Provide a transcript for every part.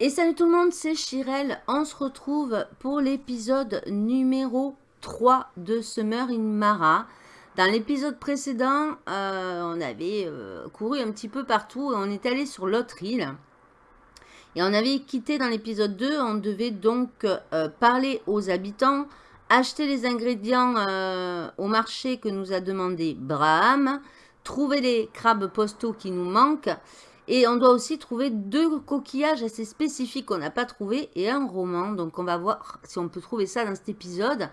Et salut tout le monde, c'est Chirel. On se retrouve pour l'épisode numéro 3 de Summer in Mara. Dans l'épisode précédent, euh, on avait euh, couru un petit peu partout et on est allé sur l'autre île. Et on avait quitté dans l'épisode 2, on devait donc euh, parler aux habitants, acheter les ingrédients au marché que nous a demandé Braham, trouver les crabes postaux qui nous manquent et on doit aussi trouver deux coquillages assez spécifiques qu'on n'a pas trouvé et un roman. Donc on va voir si on peut trouver ça dans cet épisode.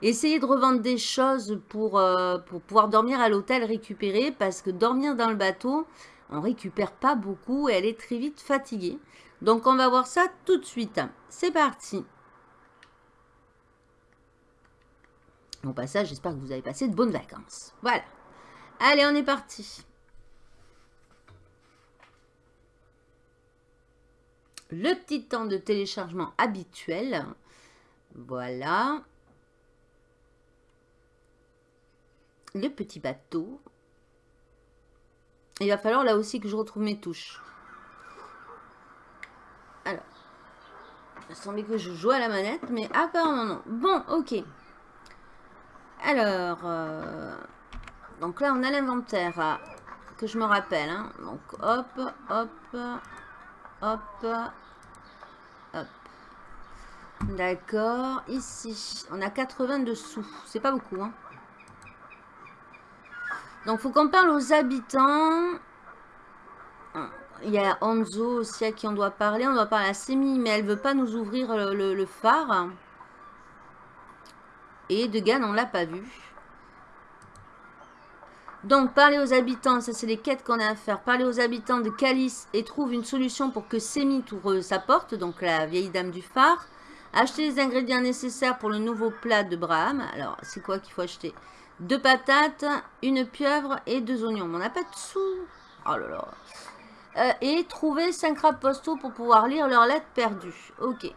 Essayer de revendre des choses pour, euh, pour pouvoir dormir à l'hôtel récupérer. Parce que dormir dans le bateau, on récupère pas beaucoup et elle est très vite fatiguée. Donc on va voir ça tout de suite. C'est parti. Au passage, j'espère que vous avez passé de bonnes vacances. Voilà. Allez, on est parti. Le petit temps de téléchargement habituel. Voilà. Le petit bateau. Il va falloir là aussi que je retrouve mes touches. Alors. Il semblait que je joue à la manette, mais apparemment non. Bon, ok. Alors. Euh, donc là, on a l'inventaire. Euh, que je me rappelle. Hein. Donc, hop, hop. Hop. Hop. D'accord. Ici, on a 80 dessous. C'est pas beaucoup. Hein. Donc, faut qu'on parle aux habitants. Il y a Anzo aussi à qui on doit parler. On doit parler à Semi, mais elle veut pas nous ouvrir le, le phare. Et Degan, on l'a pas vu. Donc, parler aux habitants, ça c'est les quêtes qu'on a à faire. Parler aux habitants de Calice et trouve une solution pour que Semi ouvre sa porte, donc la vieille dame du phare. Acheter les ingrédients nécessaires pour le nouveau plat de Braham. Alors, c'est quoi qu'il faut acheter? Deux patates, une pieuvre et deux oignons. Mais on n'a pas de sous. Oh là là. Euh, et trouver cinq crabes postaux pour pouvoir lire leurs lettres perdues. Ok.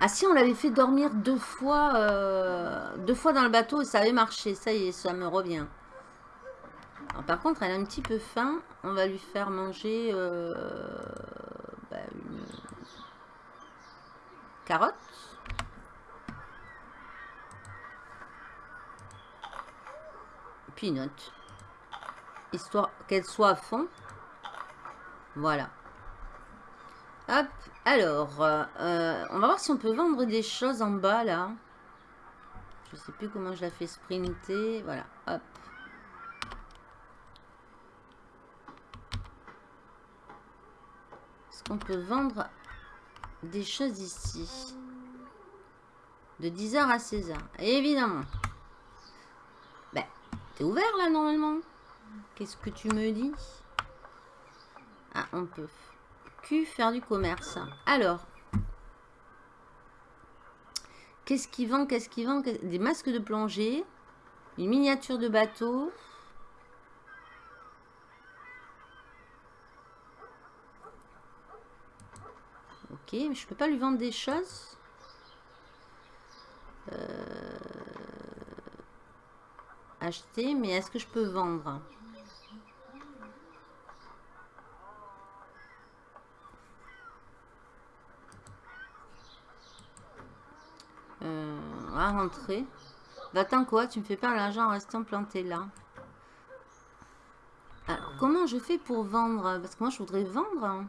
Ah si, on l'avait fait dormir deux fois, euh, deux fois dans le bateau et ça avait marché. Ça y est, ça me revient. par contre, elle a un petit peu faim. On va lui faire manger euh, bah, une carotte. Peanut. Histoire qu'elle soit à fond. Voilà. Hop, alors, euh, on va voir si on peut vendre des choses en bas, là. Je sais plus comment je la fais sprinter. Voilà, hop. Est-ce qu'on peut vendre des choses ici? De 10h à 16h. Évidemment. Ben, t'es ouvert, là, normalement? Qu'est-ce que tu me dis? Ah, on peut faire du commerce. Alors. Qu'est-ce qui vend Qu'est-ce qui vend Des masques de plongée. Une miniature de bateau. Ok, mais je peux pas lui vendre des choses. Euh, acheter, mais est-ce que je peux vendre? Rentrer. Va-t'en quoi Tu me fais pas l'argent en restant planté là. Alors, comment je fais pour vendre? Parce que moi, je voudrais vendre.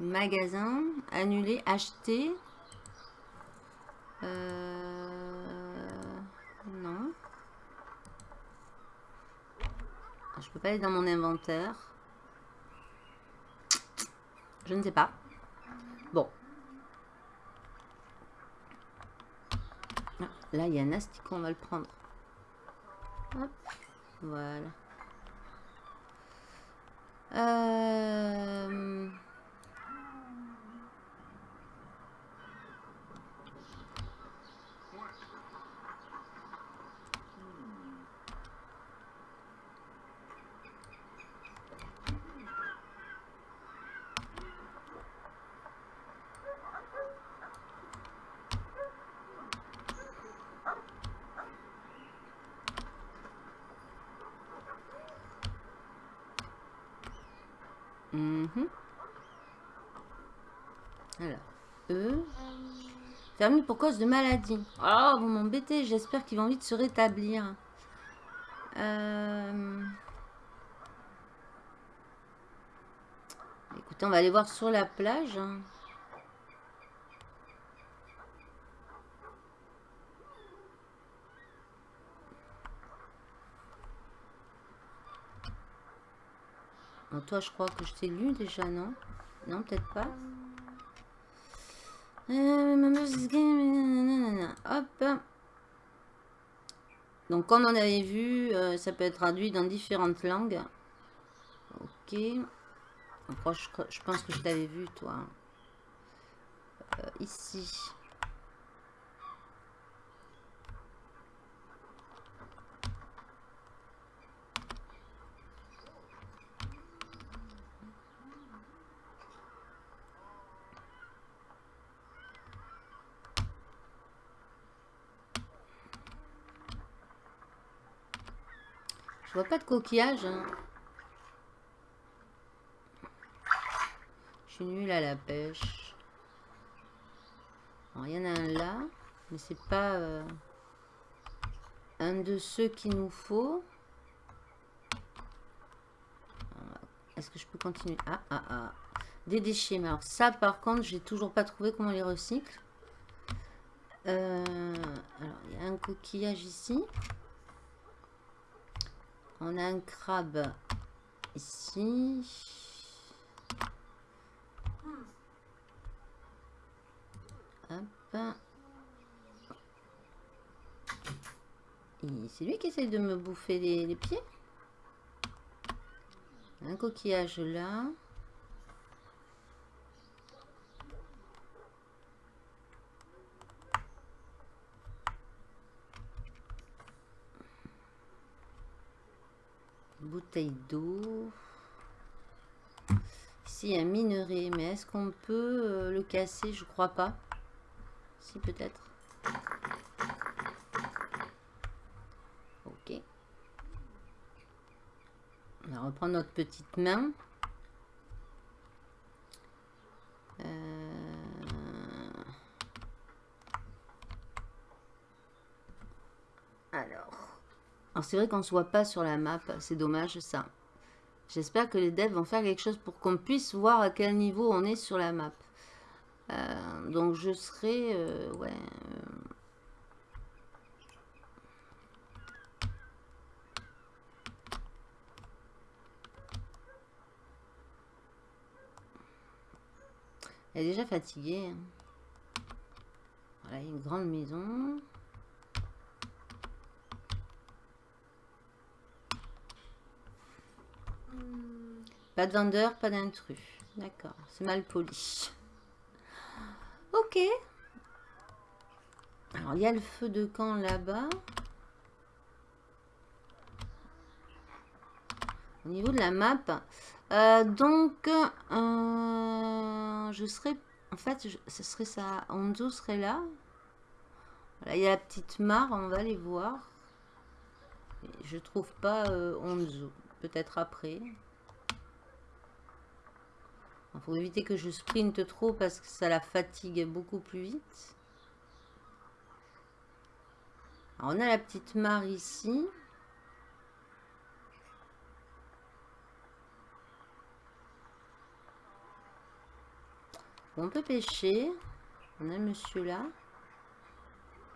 Magasin, annuler, acheter. Euh, non. Je peux pas aller dans mon inventaire. Je ne sais pas. Bon, Là, il y a un asticot, on va le prendre. Hop, voilà. Euh... Pour cause de maladie. Oh, vous m'embêtez. J'espère qu'ils vont vite se rétablir. Euh, Écoutez, on va aller voir sur la plage. hein. Toi, je crois que je t'ai lu déjà, non? Non, peut-être pas? Euh, Mama's Game, nanana. Hop. Donc, comme on avait vu, euh, ça peut être traduit dans différentes langues. Ok. Je pense que je t'avais vu, toi. Euh, ici. Je vois pas de coquillage. hein. Je suis nulle à la pêche. Alors, il y en a un là, mais c'est pas euh, un de ceux qu'il nous faut. Est-ce que je peux continuer? Ah, ah, ah. Des déchets. Mais alors ça, par contre, j'ai toujours pas trouvé comment les recycle. Euh, alors, il y a un coquillage ici. On a un crabe ici. Hop. C'est lui qui essaye de me bouffer les pieds. Un coquillage là. Bouteille d'eau. Ici, un minerai. Mais est-ce qu'on peut euh, le casser? Je crois pas. Si, peut-être. Ok. On va reprendre notre petite main. C'est vrai qu'on ne se voit pas sur la map, c'est dommage ça. J'espère que les devs vont faire quelque chose pour qu'on puisse voir à quel niveau on est sur la map. Euh, donc je serai... euh, ouais... euh, Elle est déjà fatiguée. hein. Voilà, une grande maison. Pas de vendeur, pas d'intrus. D'accord, c'est mal poli. Ok. Alors, il y a le feu de camp là-bas. Au niveau de la map. Euh, donc, euh, je serais... En fait, ce serait ça. Onzo serait là. Il y a la petite mare, on va aller voir. Je trouve pas euh. Peut-être après. Il faut éviter que je sprinte trop parce que ça la fatigue beaucoup plus vite. On a la petite mare ici. On peut pêcher. On a monsieur là.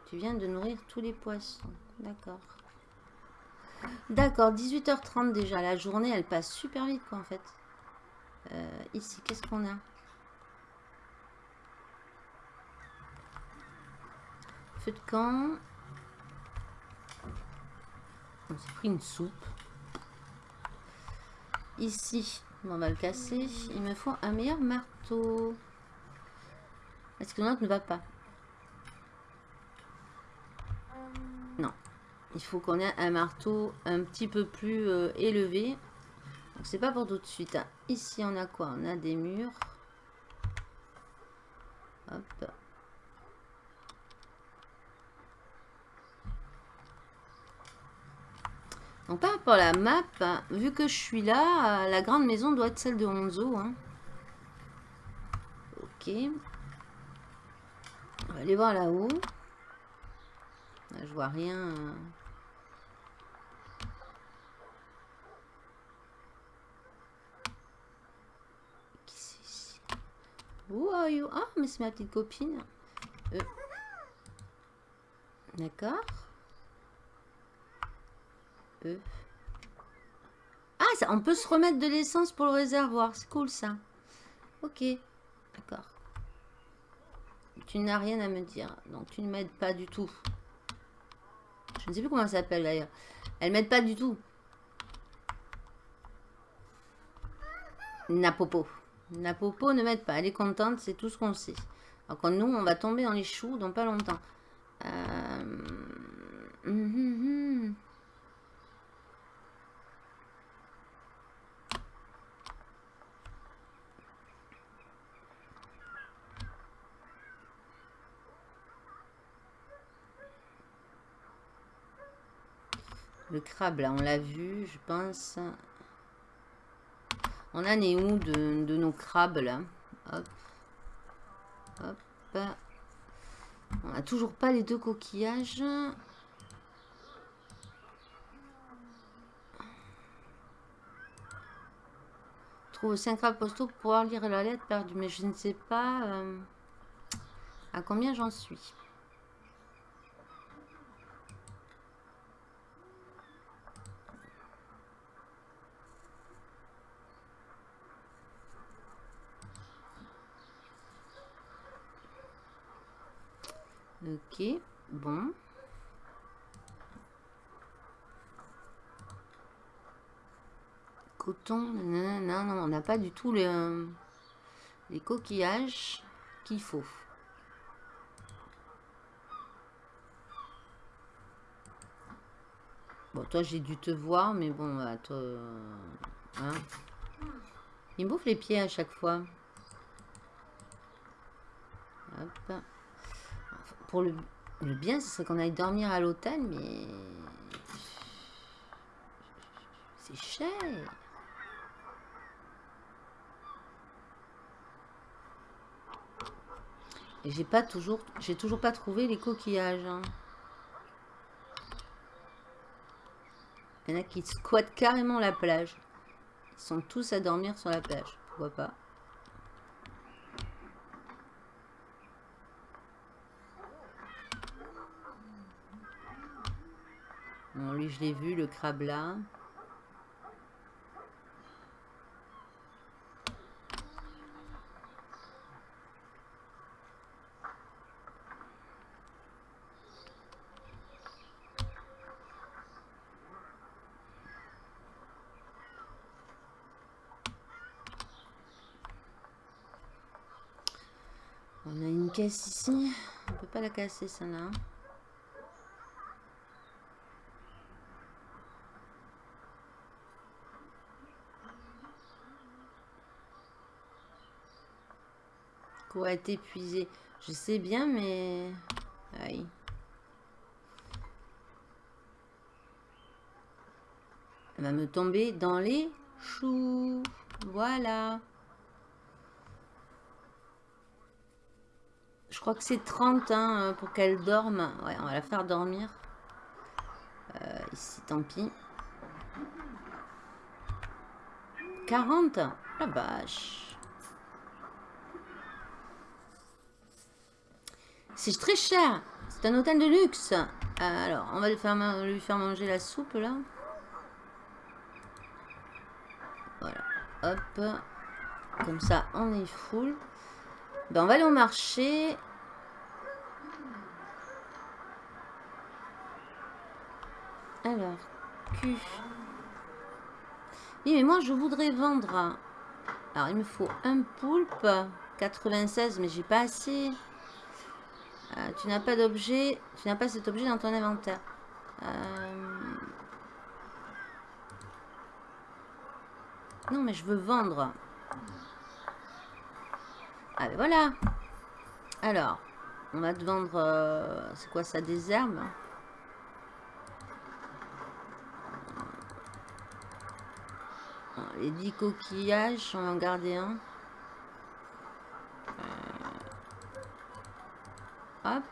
Tu viens de nourrir tous les poissons. D'accord. D'accord, 18h30 déjà. La journée, elle passe super vite, quoi, en fait. Euh, ici, qu'est-ce qu'on a Feu de camp. On s'est pris une soupe. Ici, on va le casser. Il me faut un meilleur marteau. Est-ce que l'autre ne va pas Non. Il faut qu'on ait un marteau un petit peu plus euh, élevé. Donc c'est pas pour tout de suite. hein. Ici on a quoi? On a des murs. Hop. Donc par rapport à la map, vu que je suis là, la grande maison doit être celle de Honzo. Hein. Ok. On va aller voir là-haut. Là, je vois rien. Qui c'est ici Who are you? Ah, mais c'est ma petite copine. Euh. D'accord. Euh. Ah, ça, on peut se remettre de l'essence pour le réservoir. C'est cool ça. Ok. D'accord. Tu n'as rien à me dire. Donc tu ne m'aides pas du tout. Je ne sais plus comment elle s'appelle d'ailleurs. Elle m'aide pas du tout. Napopo. Napopo ne m'aide pas. Elle est contente, c'est tout ce qu'on sait. Alors que nous, on va tomber dans les choux dans pas longtemps. Euh... Hum, hum, hum. Le crabe, là, on l'a vu, je pense. On en est où de, nos crabes, là Hop. Hop. On n'a toujours pas les deux coquillages. Trouve 5 crabes postaux pour pouvoir lire la lettre perdue. Mais je ne sais pas euh, à combien j'en suis. Ok, bon. Coton, non, non, on n'a pas du tout les, les coquillages qu'il faut. Bon, toi, j'ai dû te voir, mais bon, toi... Hein. Il bouffe les pieds à chaque fois. Hop le, bien, ce serait qu'on aille dormir à l'hôtel, mais... C'est cher. Et j'ai pas toujours... J'ai toujours pas trouvé les coquillages. Hein. Il y en a qui squattent carrément la plage. Ils sont tous à dormir sur la plage. Pourquoi pas Je l'ai vu, le crabe là. On a une caisse ici. On peut pas la casser, ça être épuisé. Je sais bien, mais... Elle va me tomber dans les choux. Voilà. Je crois que c'est 30 hein, pour qu'elle dorme. Ouais, on va la faire dormir. Euh, ici, tant pis. 40 La vache. C'est très cher. C'est un hôtel de luxe. Alors, on va lui faire, lui faire manger la soupe, là. Voilà. Hop. Comme ça, on est full. Ben, on va aller au marché. Alors, Q. Oui, mais moi, je voudrais vendre... Alors, il me faut un poulpe. 96, mais j'ai pas assez. Euh, tu n'as pas d'objet. Tu n'as pas cet objet dans ton inventaire. Euh, non, mais je veux vendre. Ah, ben voilà. Alors, on va te vendre... Euh, c'est quoi ça, des herbes? Les 10 coquillages, on va en garder un. Hop.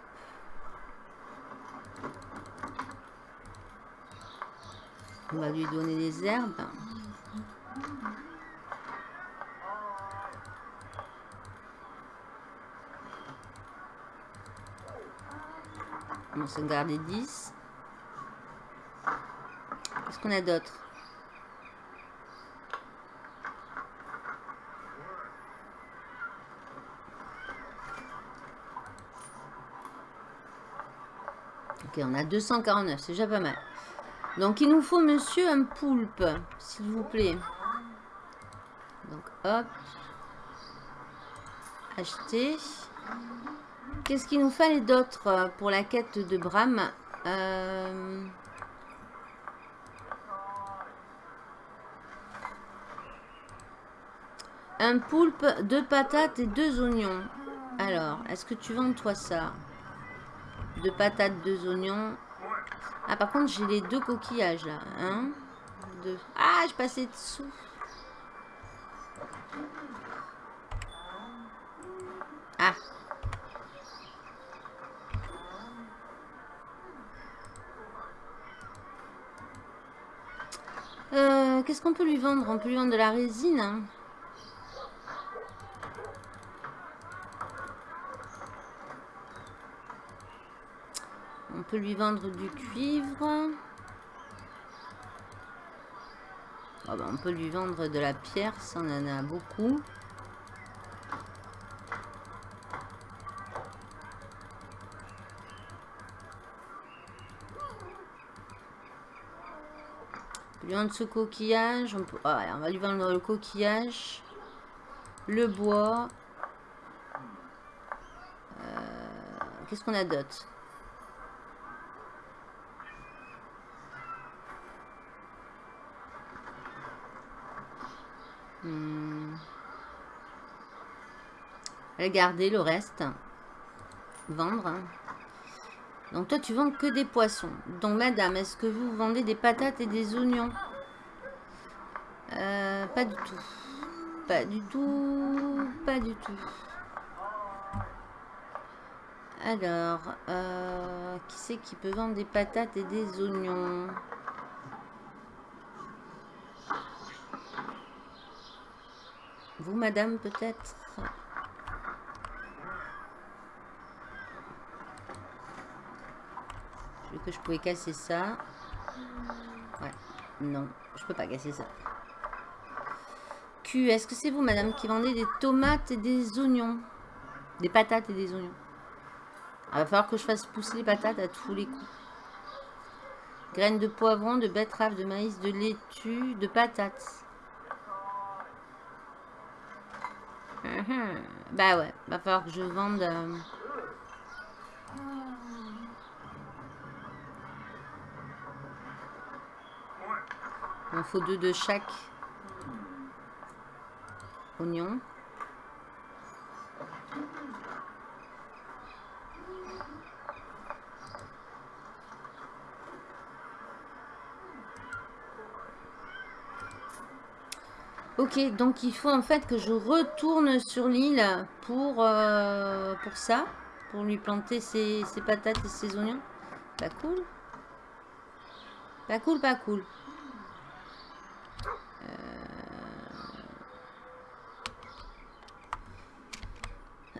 On va lui donner des herbes. On va s'en garder 10. Qu'est-ce qu'on a d'autre? Ok, on a 249, c'est déjà pas mal. Donc, il nous faut, monsieur, un poulpe, s'il vous plaît. Donc, hop. Acheter. Qu'est-ce qu'il nous fallait d'autre pour la quête de Bram? Euh, Un poulpe, deux patates et deux oignons. Alors, est-ce que tu vends toi ça? Deux patates, deux oignons. Ah, par contre, j'ai les deux coquillages, là. Un, deux. Ah, je passais dessous. Ah. Euh, Qu'est-ce qu'on peut lui vendre? On peut lui vendre de la résine. Hein. Peut lui vendre du cuivre. Oh ben, on peut lui vendre de la pierre, ça on en a beaucoup. Lui vendre ce coquillage. On, peut... Ah on va lui vendre le coquillage. Le bois. Euh, qu'est-ce qu'on a d'autre? Regardez le reste. Vendre. Donc toi, tu vends que des poissons. Donc madame, est-ce que vous vendez des patates et des oignons? Euh, Pas du tout. Pas du tout. Pas du tout. Alors, euh, qui c'est qui peut vendre des patates et des oignons? Vous, madame, peut-être Je que je pouvais casser ça. Ouais, non, je peux pas casser ça. Q, est-ce que c'est vous, madame, qui vendez des tomates et des oignons? Des patates et des oignons. Il va falloir que je fasse pousser les patates à tous les coups. Graines de poivron, de betterave, de maïs, de laitue, de patates. Mhm. Bah ouais, va falloir que je vende... Euh, Il faut deux de chaque oignon. Ok, donc il faut en fait que je retourne sur l'île pour, euh, pour ça. Pour lui planter ses, patates et ses oignons. Pas cool. Pas cool, pas cool.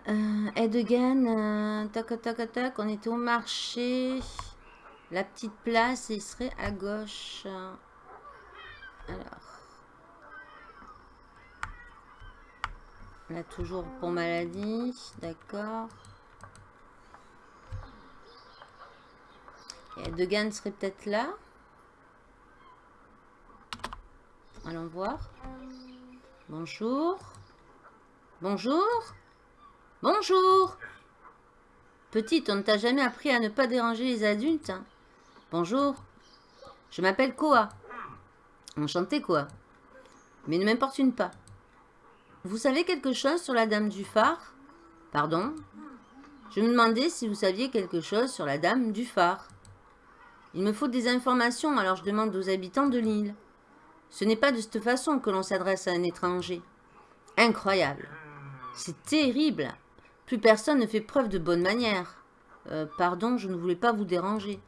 Euh... Edgan, euh, on était au marché. La petite place, il serait à gauche. Alors. Là, toujours pour maladie. D'accord. Et serait peut-être là. Allons voir. Bonjour. Bonjour. Bonjour. Petite, on ne t'a jamais appris à ne pas déranger les adultes. Hein. Bonjour. Je m'appelle Koa. Enchanté, Koa. Mais ne m'importune pas. Vous savez quelque chose sur la dame du phare? Pardon? Je me demandais si vous saviez quelque chose sur la dame du phare. Il me faut des informations, alors je demande aux habitants de l'île. Ce n'est pas de cette façon que l'on s'adresse à un étranger. Incroyable. C'est terrible. Plus personne ne fait preuve de bonne manière. Euh, pardon, je ne voulais pas vous déranger.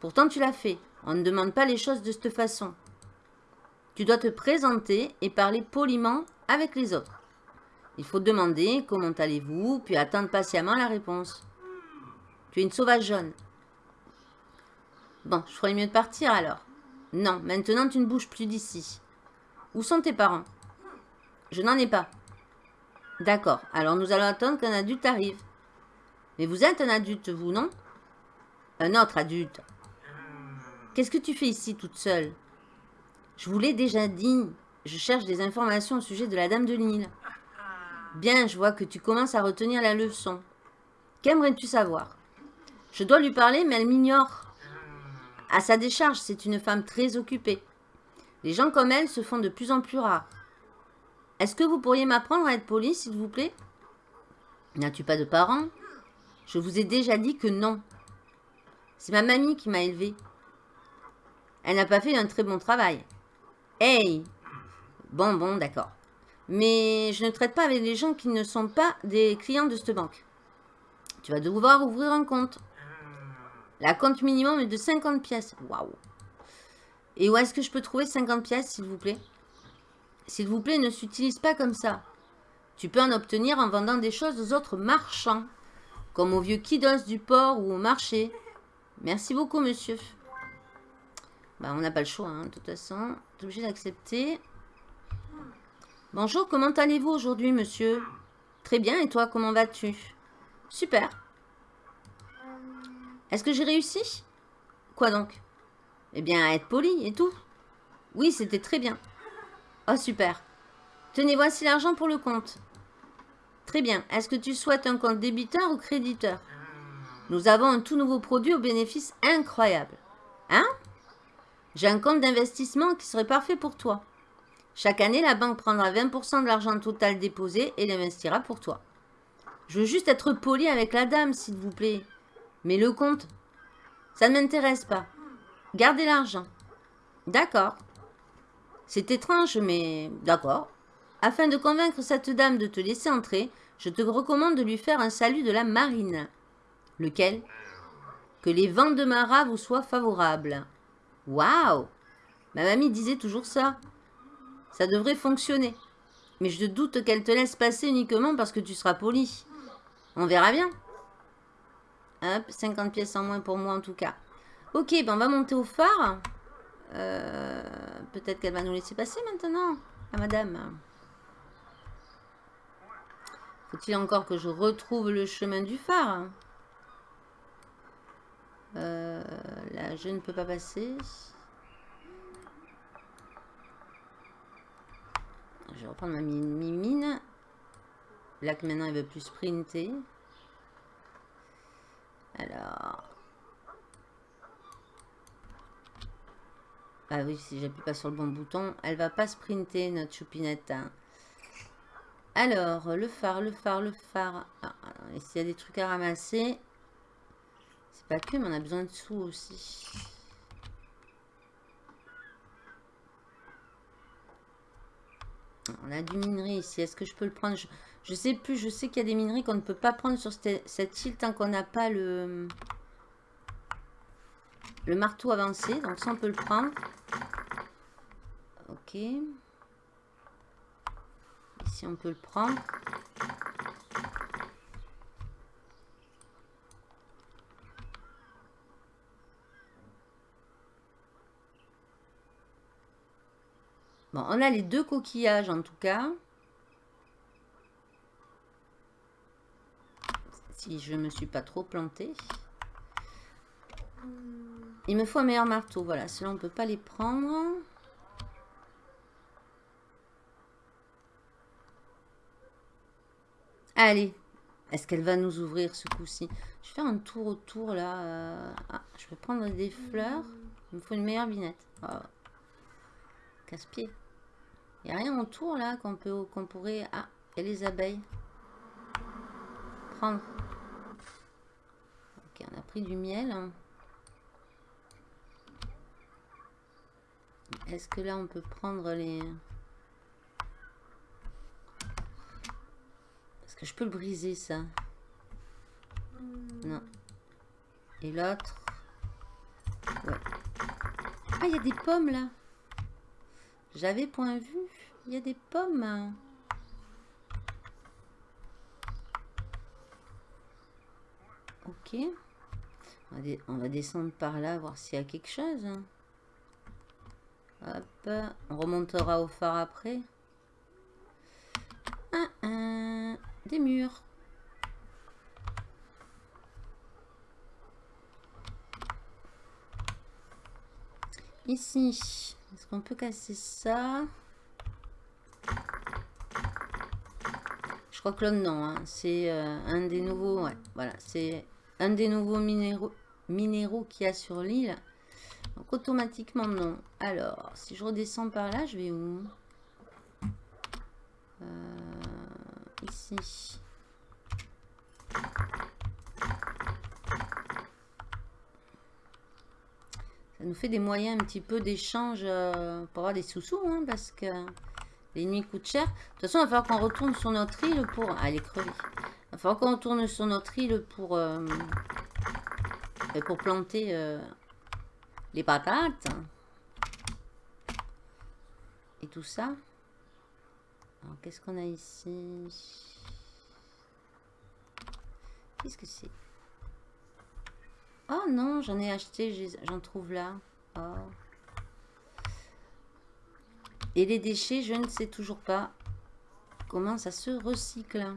Pourtant, tu l'as fait. On ne demande pas les choses de cette façon. Tu dois te présenter et parler poliment avec les autres. Il faut demander comment allez-vous, puis attendre patiemment la réponse. Tu es une sauvage jaune. Bon, je ferais mieux de partir alors. Non, maintenant tu ne bouges plus d'ici. Où sont tes parents? Je n'en ai pas. D'accord, alors nous allons attendre qu'un adulte arrive. Mais vous êtes un adulte, vous, non? Un autre adulte. Qu'est-ce que tu fais ici toute seule? Je vous l'ai déjà dit. Je cherche des informations au sujet de la Dame de Nil. Bien, je vois que tu commences à retenir la leçon. Qu'aimerais-tu savoir? Je dois lui parler, mais elle m'ignore. À sa décharge, c'est une femme très occupée. Les gens comme elle se font de plus en plus rares. Est-ce que vous pourriez m'apprendre à être poli, s'il vous plaît? N'as-tu pas de parents? Je vous ai déjà dit que non. C'est ma mamie qui m'a élevée. Elle n'a pas fait un très bon travail. Hey Bon, bon, d'accord. Mais je ne traite pas avec les gens qui ne sont pas des clients de cette banque. Tu vas devoir ouvrir un compte. La compte minimum est de 50 pièces. Waouh. Et où est-ce que je peux trouver 50 pièces, s'il vous plaît? S'il vous plaît, ne s'utilise pas comme ça. Tu peux en obtenir en vendant des choses aux autres marchands, comme au vieux Kidos du port ou au marché. Merci beaucoup, monsieur. Bah, on n'a pas le choix, hein, de toute façon. Tu es obligé d'accepter. Bonjour, comment allez-vous aujourd'hui, monsieur? Très bien, et toi, comment vas-tu? Super. Est-ce que j'ai réussi? Quoi donc? Eh bien, être poli et tout. Oui, c'était très bien. Oh, super. Tenez, voici l'argent pour le compte. Très bien. Est-ce que tu souhaites un compte débiteur ou créditeur? Nous avons un tout nouveau produit au bénéfice incroyable. Hein? J'ai un compte d'investissement qui serait parfait pour toi. Chaque année, la banque prendra 20% de l'argent total déposé et l'investira pour toi. Je veux juste être poli avec la dame, s'il vous plaît. Mais le compte, ça ne m'intéresse pas. Gardez l'argent. D'accord. C'est étrange, mais d'accord. Afin de convaincre cette dame de te laisser entrer, je te recommande de lui faire un salut de la marine. Lequel? Que les vents de Marat vous soient favorables. Waouh Ma mamie disait toujours ça. Ça devrait fonctionner. Mais je doute qu'elle te laisse passer uniquement parce que tu seras poli. On verra bien. Hop, 50 pièces en moins pour moi en tout cas. Ok, ben on va monter au phare. Euh, peut-être qu'elle va nous laisser passer maintenant, à madame. Faut-il encore que je retrouve le chemin du phare? Euh, Là, je ne peux pas passer. Je vais reprendre ma mine. Là que maintenant elle veut plus sprinter. Alors. Ah oui, si j'appuie pas sur le bon bouton, elle va pas sprinter, notre choupinette. Alors, le phare, le phare, le phare. Ah, s'il y a des trucs à ramasser? C'est pas que, mais on a besoin de sous aussi. On a du minerai ici. Est-ce que je peux le prendre? Je sais plus, je sais qu'il y a des minerais qu'on ne peut pas prendre sur cette, île tant qu'on n'a pas le, le marteau avancé. Donc ça, on peut le prendre. Ok. Ici, on peut le prendre. Bon, on a les deux coquillages en tout cas. si je me suis pas trop plantée. Il me faut un meilleur marteau. Voilà, cela on peut pas les prendre. Allez. Est-ce qu'elle va nous ouvrir ce coup-ci? Je vais faire un tour autour là. Euh, ah, je vais prendre des fleurs. Il me faut une meilleure binette. Oh. Casse-pied. Il n'y a rien autour là qu'on peut qu'on pourrait... Ah, et les abeilles. Prendre pris du miel. Est-ce que là, on peut prendre les... Est-ce que je peux le briser, ça Non. Et l'autre Ouais. Ah, il y a des pommes, là. J'avais point vu. Il y a des pommes. Ok. On va, descendre par là, voir s'il y a quelque chose. Hop. On remontera au phare après. des murs. Ici. Est-ce qu'on peut casser ça? Je crois que l'homme, non. Hein. C'est euh, un des nouveaux... Ouais, voilà. C'est un des nouveaux minéraux, minéraux qu'il y a sur l'île. Donc, automatiquement, non. Alors, si je redescends par là, je vais où? Euh, Ici. Ça nous fait des moyens un petit peu d'échange euh, pour avoir des sous-sous, hein, parce que les nuits coûtent cher. De toute façon, il va falloir qu'on retourne sur notre île pour... Ah, elle est crevée. Il va falloir qu'on retourne sur notre île pour, euh, pour planter les patates. Et tout ça. Alors, qu'est-ce qu'on a ici? Qu'est-ce que c'est? Oh non, j'en ai acheté, j'en trouve là. Oh. Et les déchets, je ne sais toujours pas comment ça se recycle.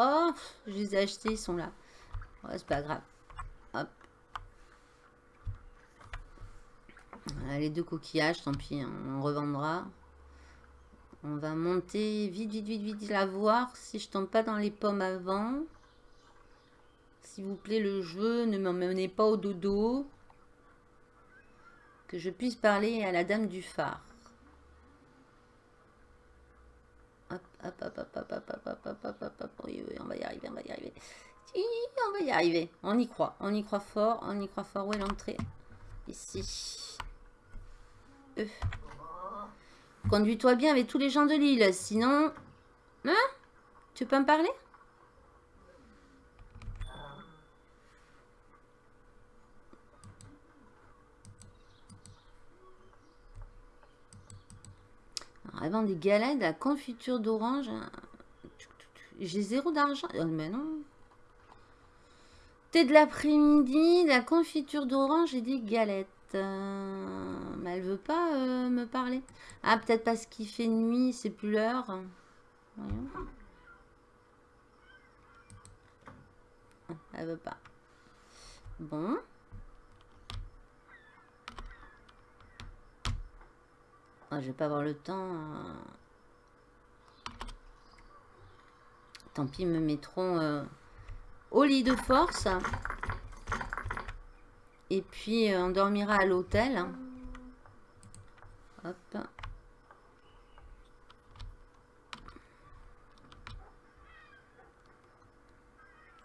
Oh, je les ai achetés, ils sont là. c'est pas grave. Hop. les deux coquillages, tant pis, on revendra. On va monter vite, vite, vite, vite la voir si je tombe pas dans les pommes avant. S'il vous plaît, le jeu, ne m'emmenez pas au dodo. Que je puisse parler à la dame du phare. On va y arriver, on va y arriver. on va y arriver. On y croit, on y croit fort, on y croit fort. Où est l'entrée? Ici. Euh. Conduis-toi bien avec tous les gens de l'île, sinon... Hein? Tu peux me parler? Avant des galettes, la confiture d'orange. J'ai zéro d'argent. Oh, mais non. Thé de l'après-midi, la confiture d'orange et des galettes. Euh, mais elle veut pas euh, me parler. Ah, peut-être parce qu'il fait nuit, c'est plus l'heure. Elle veut pas. Bon. Ah, je vais pas avoir le temps. Euh. Tant pis, me mettront au lit de force. Et puis, euh, on dormira à l'hôtel. Hop.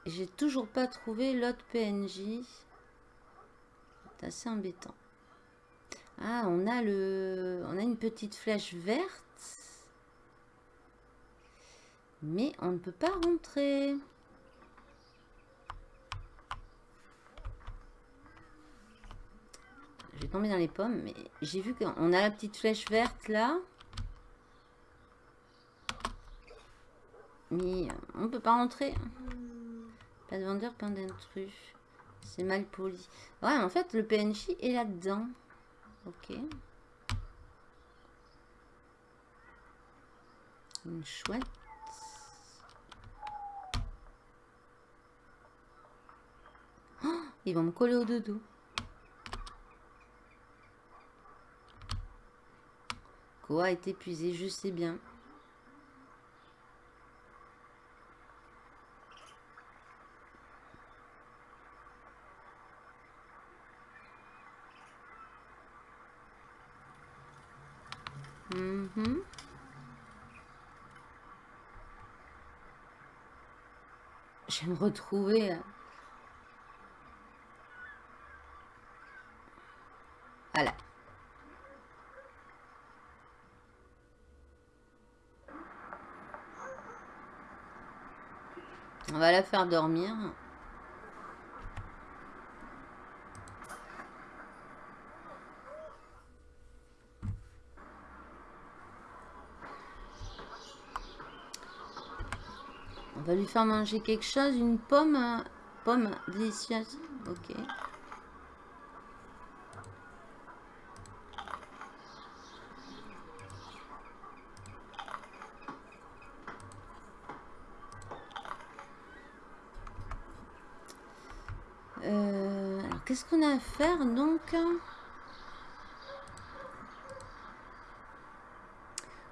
J'ai toujours pas trouvé l'autre PNJ. C'est assez embêtant. Ah, on a le, on a une petite flèche verte. Mais on ne peut pas rentrer. vais tomber dans les pommes, mais j'ai vu qu'on a la petite flèche verte là. Mais on peut pas rentrer. Pas de vendeur, pas d'intrus. C'est mal poli. Ouais, en fait, le PNJ est là-dedans. Ok. Une chouette. Oh, ils vont me coller au dodo. Quoi est épuisé, je sais bien. je me retrouver. Voilà. On va la faire dormir. Va lui faire manger quelque chose, une pomme, euh, pomme délicieuse. Ok. Euh, alors, qu'est-ce qu'on a à faire donc?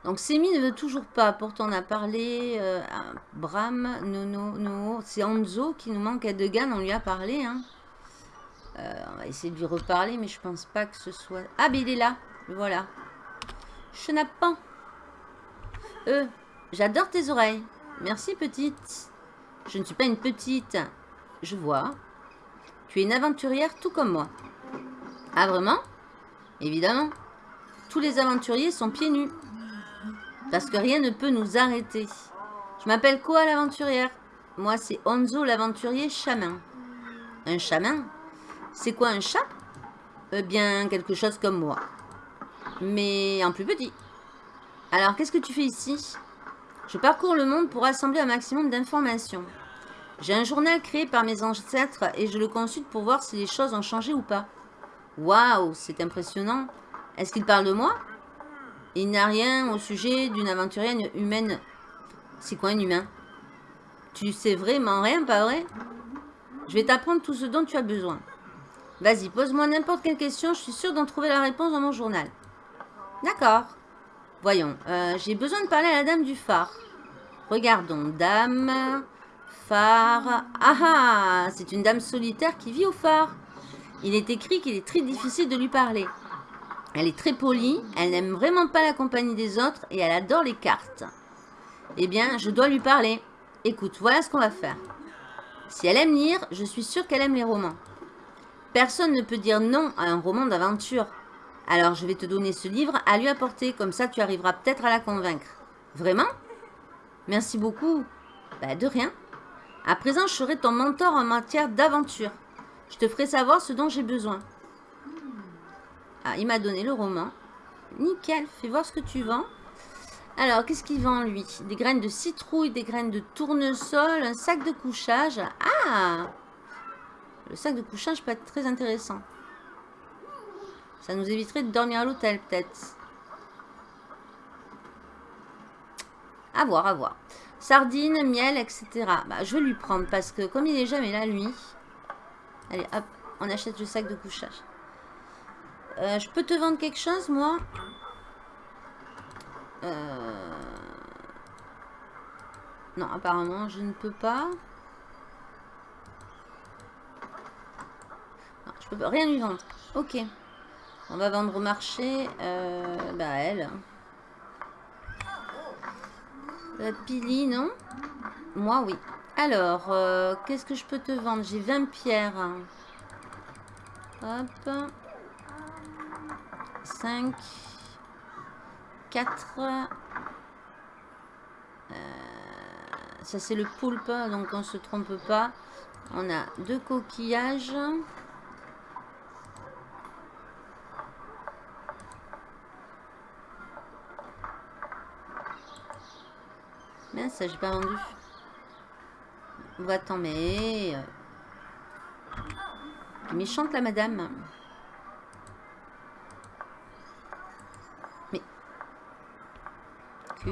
Donc Semi ne veut toujours pas, pourtant on a parlé euh, à Bram, Nono, no, c'est Anzo qui nous manque à Degan, on lui a parlé. Hein. Euh, on va essayer de lui reparler, mais je pense pas que ce soit... Ah, mais il est là, voilà. Chenapan. Euh, j'adore tes oreilles. Merci petite. Je ne suis pas une petite. Je vois. Tu es une aventurière tout comme moi. Ah vraiment? Évidemment. Tous les aventuriers sont pieds nus. Parce que rien ne peut nous arrêter. Je m'appelle quoi l'aventurière Moi c'est Onzo l'aventurier chaman. Un chaman C'est quoi un chat? Eh bien quelque chose comme moi. Mais en plus petit. Alors qu'est-ce que tu fais ici? Je parcours le monde pour rassembler un maximum d'informations. J'ai un journal créé par mes ancêtres et je le consulte pour voir si les choses ont changé ou pas. Waouh, c'est impressionnant. Est-ce qu'il parle de moi? Il n'a rien au sujet d'une aventurienne humaine. C'est quoi un humain? Tu sais vraiment rien, pas vrai? Je vais t'apprendre tout ce dont tu as besoin. Vas-y, pose-moi n'importe quelle question, je suis sûre d'en trouver la réponse dans mon journal. D'accord. Voyons, euh, j'ai besoin de parler à la dame du phare. Regardons, dame phare. Ah ah C'est une dame solitaire qui vit au phare. Il est écrit qu'il est très difficile de lui parler. Elle est très polie, elle n'aime vraiment pas la compagnie des autres et elle adore les cartes. Eh bien, je dois lui parler. Écoute, voilà ce qu'on va faire. Si elle aime lire, je suis sûre qu'elle aime les romans. Personne ne peut dire non à un roman d'aventure. Alors, je vais te donner ce livre à lui apporter, comme ça tu arriveras peut-être à la convaincre. Vraiment? Merci beaucoup. Bah, de rien. À présent, je serai ton mentor en matière d'aventure. Je te ferai savoir ce dont j'ai besoin. Ah, il m'a donné le roman. Nickel, fais voir ce que tu vends. Alors, qu'est-ce qu'il vend, lui? Des graines de citrouille, des graines de tournesol, un sac de couchage. Ah Le sac de couchage peut être très intéressant. Ça nous éviterait de dormir à l'hôtel, peut-être. À voir, à voir. Sardines, miel, etc. Bah, je vais lui prendre parce que comme il est jamais là, lui. Allez, hop, on achète le sac de couchage. Euh, je peux te vendre quelque chose, moi euh, Non, apparemment, je ne peux pas. Je peux rien lui vendre. Ok. On va vendre au marché. Euh, bah, elle. La pili, non? Moi, oui. Alors, qu'est-ce que je peux te vendre? J'ai 20 pierres. Hop. 5. 4. Euh, ça, c'est le poulpe, donc on se trompe pas. On a deux coquillages. Mais ça, j'ai pas vendu. Va-t'en, mais... Euh, méchante, la madame. Ah,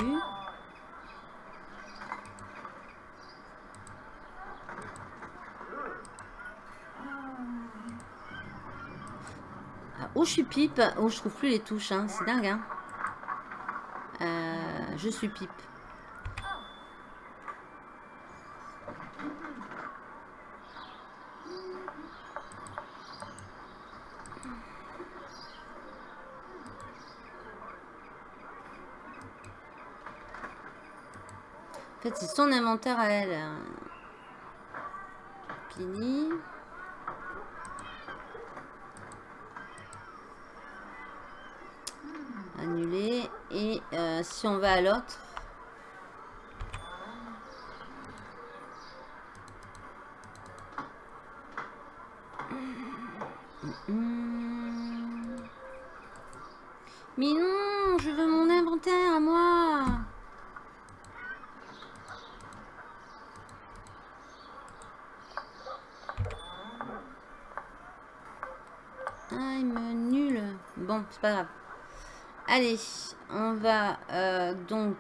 où je suis pipe, où je trouve plus les touches, hein. c'est dingue. Hein. Euh, je suis pipe. c'est son inventaire à elle. Pini. Annuler. Et euh, si on va à l'autre, c'est pas grave. Allez, on va euh, donc...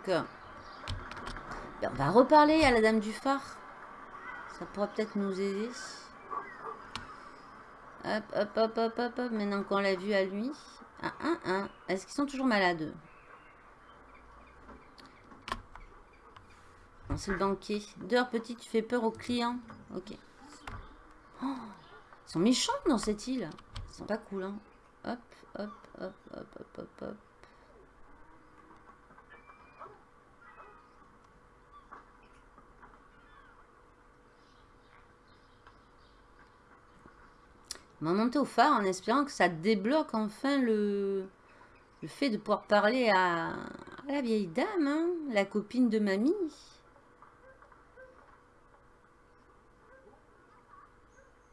On va reparler à la dame du phare. Ça pourra peut-être nous aider. Hop, hop, hop, hop, hop, hop. Maintenant qu'on l'a vu à lui. Ah, ah, ah. Est-ce qu'ils sont toujours malades C'est le banquier. Dehors, petit, tu fais peur aux clients. Ok. Oh, ils sont méchants dans cette île. Ils sont pas cool, hein. Hop, hop, hop, hop, hop, hop, hop. On va monter au phare en espérant que ça débloque enfin le, fait de pouvoir parler à, la vieille dame, hein, la copine de mamie.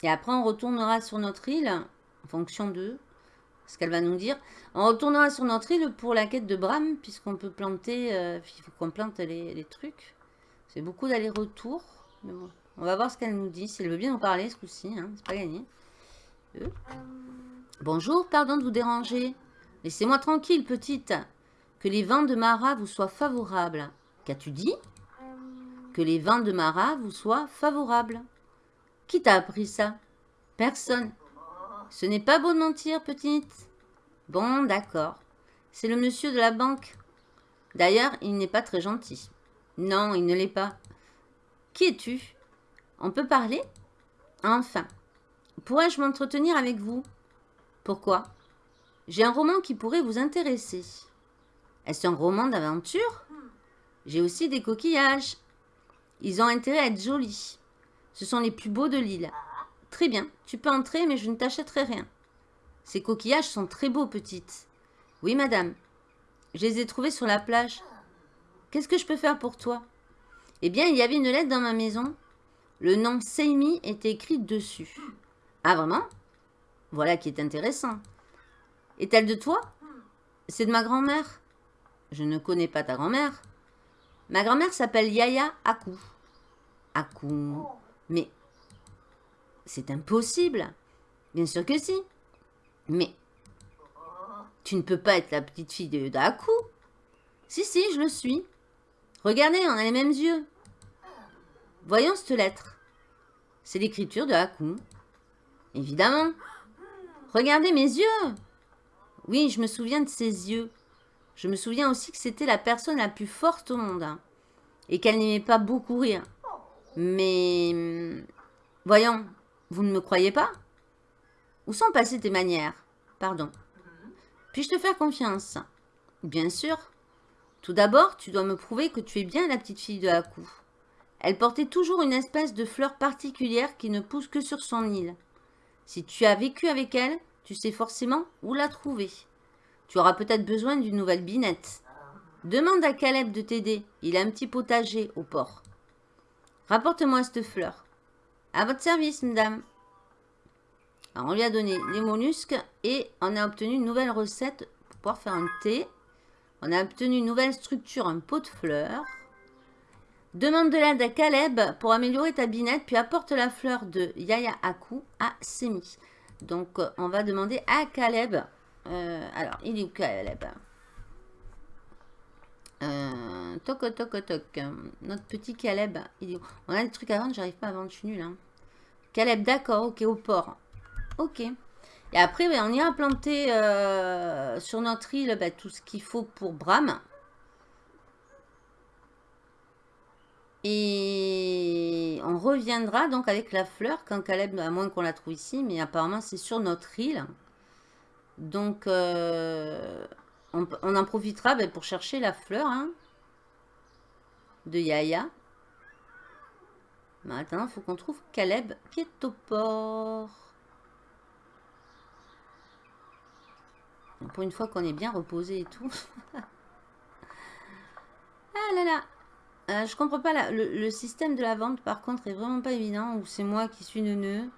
Et après, on retournera sur notre île, en fonction de ce qu'elle va nous dire. On retournera sur notre île pour la quête de Bram, puisqu'on peut planter, euh, il faut qu'on plante les, trucs. C'est beaucoup d'aller-retour. On va voir ce qu'elle nous dit, si elle veut bien nous parler ce coup-ci, hein, c'est pas gagné. Bonjour, pardon de vous déranger. Laissez-moi tranquille, petite. Que les vents de Mara vous soient favorables. Qu'as-tu dit? Que les vents de Mara vous soient favorables. Qui t'a appris ça? Personne. Ce n'est pas beau de mentir, petite. Bon, d'accord. C'est le monsieur de la banque. D'ailleurs, il n'est pas très gentil. Non, il ne l'est pas. Qui es-tu? On peut parler? Enfin, Pourrais-je m'entretenir avec vous? Pourquoi? J'ai un roman qui pourrait vous intéresser. Est-ce un roman d'aventure? J'ai aussi des coquillages. Ils ont intérêt à être jolis. Ce sont les plus beaux de l'île. Très bien, tu peux entrer, mais je ne t'achèterai rien. Ces coquillages sont très beaux, petite. Oui, madame. Je les ai trouvés sur la plage. Qu'est-ce que je peux faire pour toi? Eh bien, il y avait une lettre dans ma maison. Le nom Seimi était écrit dessus. Ah, vraiment? Voilà qui est intéressant. Est-elle de toi? C'est de ma grand-mère. Je ne connais pas ta grand-mère. Ma grand-mère s'appelle Yaya Akou. Akou. Mais c'est impossible. Bien sûr que si. Mais tu ne peux pas être la petite fille de d'Akou. Si, si, je le suis. Regardez, on a les mêmes yeux. Voyons cette lettre. C'est l'écriture de Hakou. Évidemment. Regardez mes yeux. Oui, je me souviens de ses yeux. Je me souviens aussi que c'était la personne la plus forte au monde. Et qu'elle n'aimait pas beaucoup rire. Mais... Hum, voyons, vous ne me croyez pas? Où sont passées tes manières? Pardon. Puis-je te faire confiance? Bien sûr. Tout d'abord, tu dois me prouver que tu es bien la petite fille de Haku. Elle portait toujours une espèce de fleur particulière qui ne pousse que sur son île. Si tu as vécu avec elle, tu sais forcément où la trouver. Tu auras peut-être besoin d'une nouvelle binette. Demande à Caleb de t'aider. Il a un petit potager au port. Rapporte-moi cette fleur. À votre service, madame. On lui a donné les mollusques et on a obtenu une nouvelle recette pour pouvoir faire un thé. On a obtenu une nouvelle structure, un pot de fleurs. Demande de l'aide à Caleb pour améliorer ta binette, puis apporte la fleur de Yaya Aku à Semi. Donc, euh, on va demander à Caleb. Euh, alors, il est où Caleb? Euh, Toc, toc. Notre petit Caleb. On a des trucs à vendre, j'arrive pas à vendre, je suis nulle. Hein. Caleb, d'accord, ok, au port. Ok. Et après, on ira planter euh, sur notre île bah, tout ce qu'il faut pour Bram. Et on reviendra donc avec la fleur quand Caleb, à moins qu'on la trouve ici, mais apparemment c'est sur notre île. Donc euh, on, en profitera ben, pour chercher la fleur hein, de Yaya. Maintenant, il faut qu'on trouve Caleb qui est au port. pour une fois qu'on est bien reposé et tout. Ah là là euh, Je comprends pas. le, système de la vente, par contre, est vraiment pas évident. Ou c'est moi qui suis neuneux.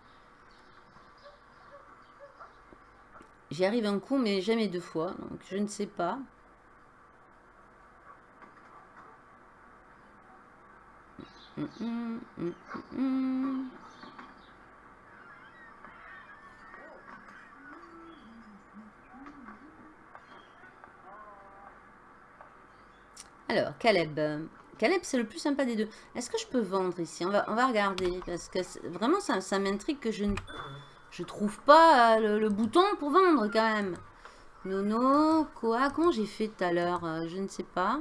J'y arrive un coup, mais jamais deux fois. Donc, je ne sais pas. Alors, Caleb. Caleb, c'est le plus sympa des deux. Est-ce que je peux vendre ici? On va, regarder. Parce que vraiment, ça, ça m'intrigue que je ne je trouve pas euh, le, bouton pour vendre quand même. Nono, quoi Comment j'ai fait tout à l'heure? Euh, Je ne sais pas.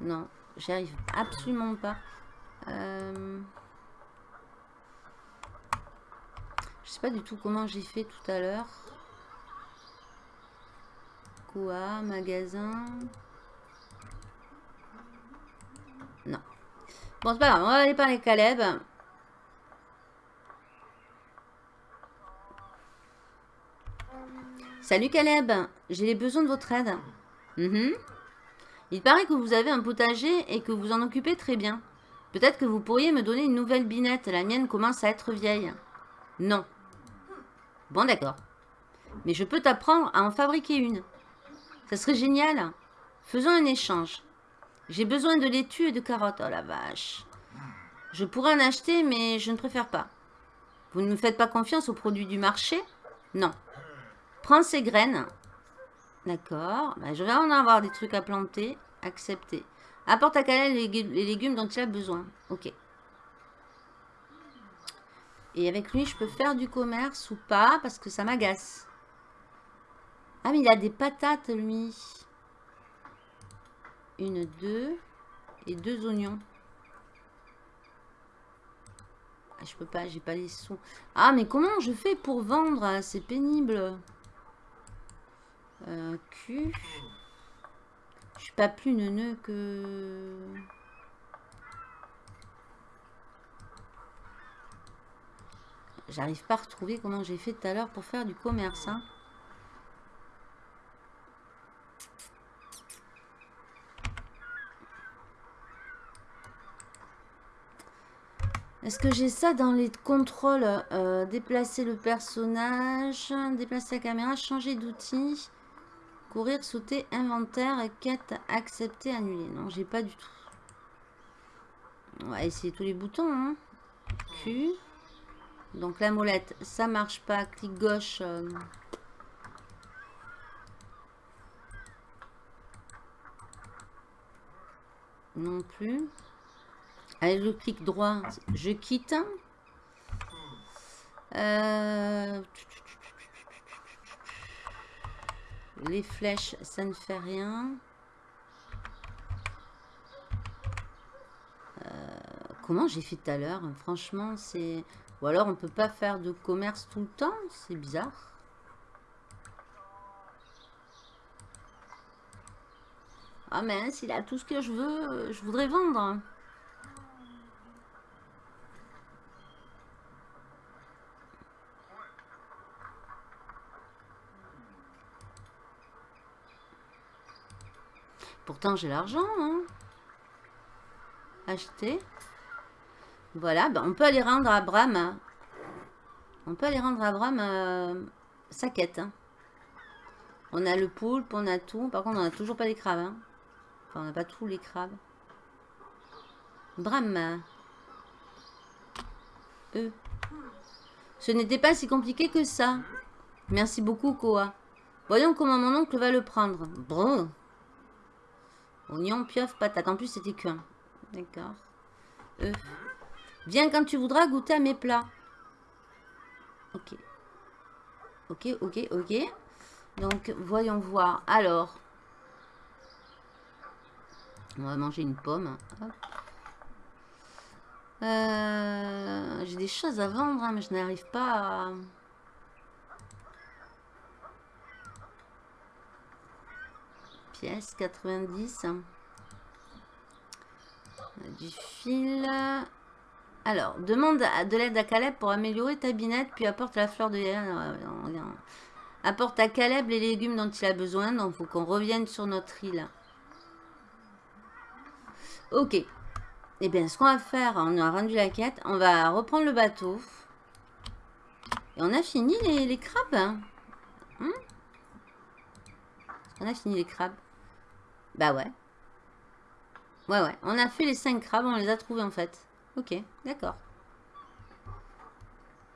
Non, j'y arrive absolument pas. Euh... Je sais pas du tout comment j'ai fait tout à l'heure. Quoi Magasin? Non. Bon, c'est pas grave. On va aller parler Caleb. Salut Caleb, j'ai besoin de votre aide. Mhm. Il paraît que vous avez un potager et que vous en occupez très bien. Peut-être que vous pourriez me donner une nouvelle binette. La mienne commence à être vieille. Non. Bon, d'accord. Mais je peux t'apprendre à en fabriquer une. Ça serait génial. Faisons un échange. J'ai besoin de laitue et de carottes. Oh la vache. Je pourrais en acheter, mais je ne préfère pas. Vous ne me faites pas confiance aux produits du marché? Non. Prends ces graines. D'accord. Bah, je vais en avoir des trucs à planter. Accepter. Apporte à Kalel les, légumes dont il a besoin. Ok. Et avec lui, je peux faire du commerce ou pas parce que ça m'agace. Ah, mais il a des patates, lui. Une, deux. Et deux oignons. Ah, je peux pas, j'ai pas les sous. Ah, mais comment je fais pour vendre? C'est pénible. Q. Je suis pas plus neuneux que... J'arrive pas à retrouver comment j'ai fait tout à l'heure pour faire du commerce. Hein. Est-ce que j'ai ça dans les contrôles? Euh, Déplacer le personnage, déplacer la caméra, changer d'outil. Courir, sauter, inventaire, quête, accepter, annuler. Non, j'ai pas du tout. On va essayer tous les boutons. Hein. Q. Donc la molette, ça marche pas. Clic gauche. Euh. Non plus. Allez, le clic droit, je quitte. Euh... Les flèches, ça ne fait rien. Euh, comment j'ai fait tout à l'heure? Franchement, c'est... Ou alors, on peut pas faire de commerce tout le temps? C'est bizarre. Ah mince, il a tout ce que je veux. Je voudrais vendre. J'ai l'argent. Hein. Acheter. Voilà, ben, on peut aller rendre à Bram. Hein. On peut aller rendre à Bram euh, sa quête. Hein. On a le poulpe, on a tout. Par contre, on n'a toujours pas les crabes. Enfin, on n'a pas tous les crabes. Bram. Eux. Ce n'était pas si compliqué que ça. Merci beaucoup, Koa. Voyons comment mon oncle va le prendre. Bon. Oignon, pieuvre, patate. En plus, c'était qu'un. D'accord. Euh. Viens quand tu voudras goûter à mes plats. Ok. Ok, ok, ok. Donc, voyons voir. Alors. On va manger une pomme. Euh, j'ai des choses à vendre, hein, mais je n'arrive pas à... pièces, 90. Du fil. Alors, demande de l'aide à Caleb pour améliorer ta binette, puis apporte la fleur de... Apporte à Caleb les légumes dont il a besoin, donc il faut qu'on revienne sur notre île. Ok. Eh bien, ce qu'on va faire, on a rendu la quête. On va reprendre le bateau. Et on a fini les, crabes. Hein, hein On a fini les crabes. Bah ouais. Ouais, ouais. On a fait les 5 crabes, on les a trouvés en fait. Ok, d'accord.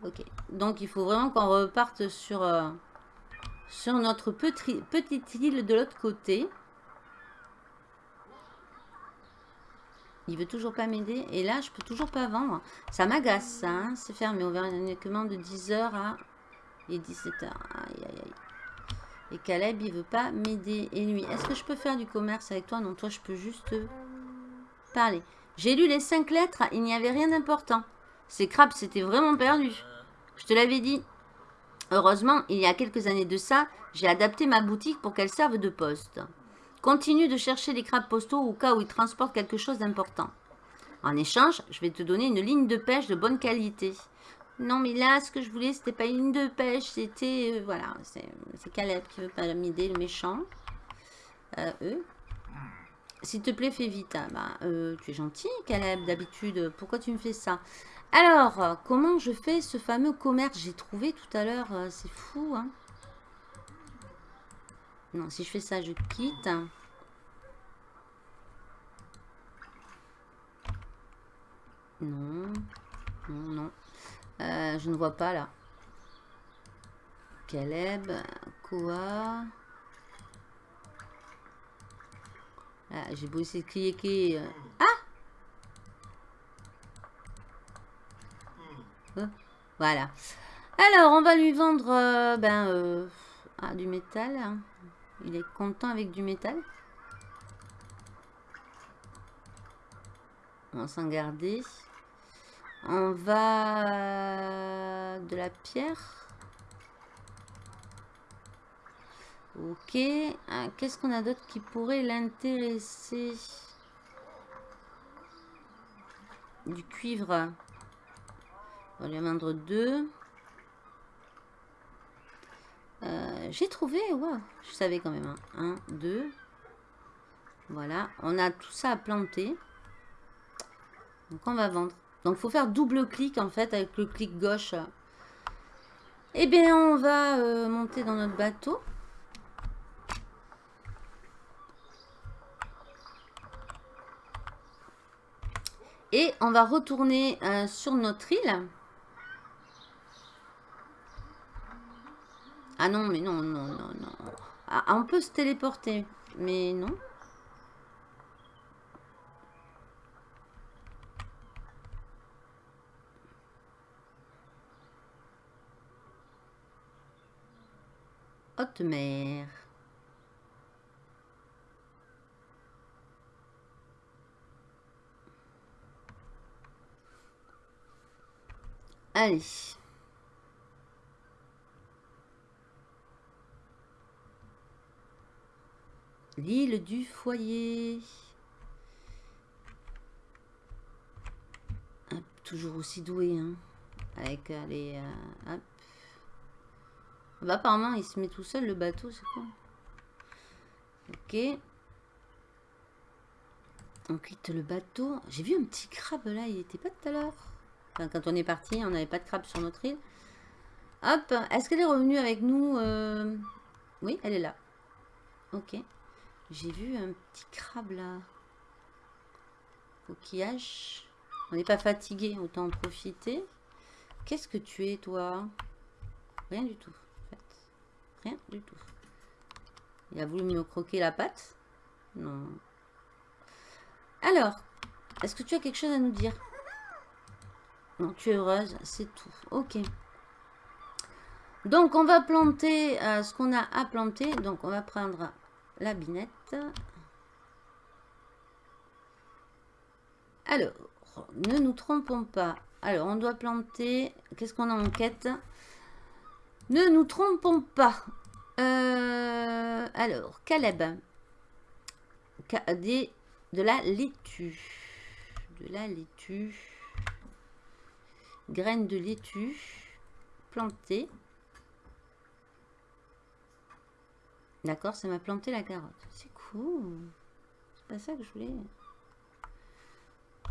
Ok. Donc, il faut vraiment qu'on reparte sur, euh, sur notre petite île de l'autre côté. Il veut toujours pas m'aider. Et là, je peux toujours pas vendre. Ça m'agace, ça. Hein. C'est fermé. On verra uniquement de 10h à... Et 17h. Aïe, aïe, aïe. Et Caleb, il veut pas m'aider. Et lui, est-ce que je peux faire du commerce avec toi? Non, toi, je peux juste parler. J'ai lu les cinq lettres. Il n'y avait rien d'important. Ces crabes, c'était vraiment perdu. Je te l'avais dit. Heureusement, il y a quelques années de ça, j'ai adapté ma boutique pour qu'elle serve de poste. Continue de chercher les crabes postaux au cas où ils transportent quelque chose d'important. En échange, je vais te donner une ligne de pêche de bonne qualité. Non, mais là, ce que je voulais, c'était pas une de pêche, c'était... Euh, voilà, c'est Caleb qui veut pas m'aider, le méchant. Euh, eux. S'il te plaît, fais vite. Ah, bah, euh, tu es gentil, Caleb, d'habitude. Pourquoi tu me fais ça? Alors, comment je fais ce fameux commerce? J'ai trouvé tout à l'heure, c'est fou, hein non, si je fais ça, je quitte. Non. Non, non. Euh, je ne vois pas là. Caleb. Quoi? Ah, J'ai beau essayer de cliquer. Euh. Ah oh, Voilà. Alors, on va lui vendre euh, ben, ah, du métal. Hein. Il est content avec du métal. On va s'en garder. On va... De la pierre. Ok. Ah, qu'est-ce qu'on a d'autre qui pourrait l'intéresser? Du cuivre. On va lui vendre deux. Euh, j'ai trouvé, ouais, je savais quand même. Hein. Un, deux. Voilà, on a tout ça à planter. Donc on va vendre. Donc il faut faire double clic en fait avec le clic gauche. Eh bien on va euh, monter dans notre bateau. Et on va retourner euh, sur notre île. Ah non, mais non, non, non, non. Ah, on peut se téléporter, mais non. Haute mer. Allez. L'île du foyer. toujours aussi doué, hein. Avec euh, les... Euh. Bah, apparemment, il se met tout seul, le bateau, c'est quoi Ok. On quitte le bateau. J'ai vu un petit crabe, là. Il était pas tout à l'heure. Enfin, quand on est parti, on n'avait pas de crabe sur notre île. Hop. Est-ce qu'elle est revenue avec nous euh? Oui, elle est là. Ok. J'ai vu un petit crabe là. Coquillage. On n'est pas fatigué, autant en profiter. Qu'est-ce que tu es, toi? Rien du tout. Du tout. Il a voulu me croquer la patte Non. Alors, est-ce que tu as quelque chose à nous dire? Non, tu es heureuse, c'est tout. Ok. Donc, on va planter euh, ce qu'on a à planter. Donc, on va prendre la binette. Alors, ne nous trompons pas. Alors, on doit planter... Qu'est-ce qu'on a en quête? Ne nous trompons pas. Euh, alors, Caleb. Des, de la laitue. De la laitue. Graines de laitue. Plantées. D'accord, ça m'a planté la carotte. C'est cool. C'est pas ça que je voulais.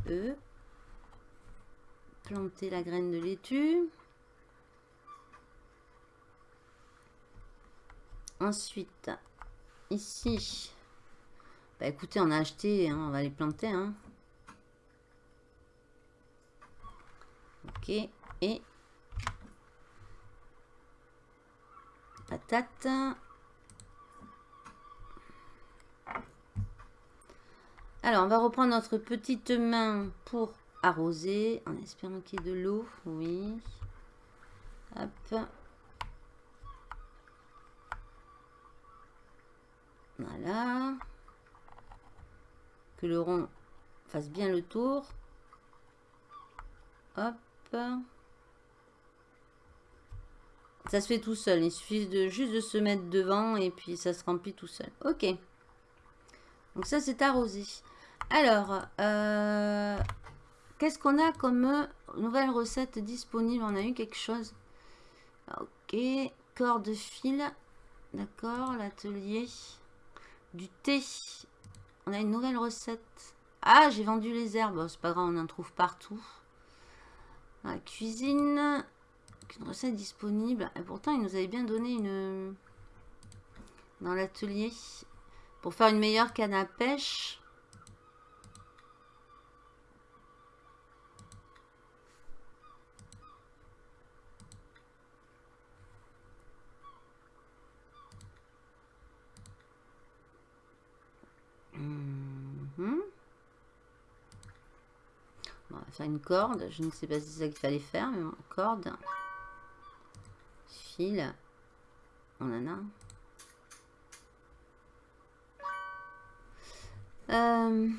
E. Planter la graine de laitue. Ensuite, ici, bah écoutez, on a acheté, hein, on va les planter. Hein. Ok, et patate. Alors, on va reprendre notre petite main pour arroser, en espérant qu'il y ait de l'eau. Oui. Hop. Voilà. Que le rond fasse bien le tour. Hop. Ça se fait tout seul. Il suffit de juste de se mettre devant et puis ça se remplit tout seul. Ok. Donc ça, c'est arrosé. Alors, euh, qu'est-ce qu'on a comme nouvelle recette disponible? On a eu quelque chose. Ok. Corde fil. D'accord. L'atelier. Du thé. On a une nouvelle recette. Ah, j'ai vendu les herbes. C'est pas grave, on en trouve partout. la cuisine. Une recette disponible. Et pourtant, il nous avait bien donné une... Dans l'atelier. Pour faire une meilleure canne à pêche. Mhm. on va faire une corde. Je ne sais pas si c'est ça qu'il fallait faire, mais corde. Fil. On en a. Euh,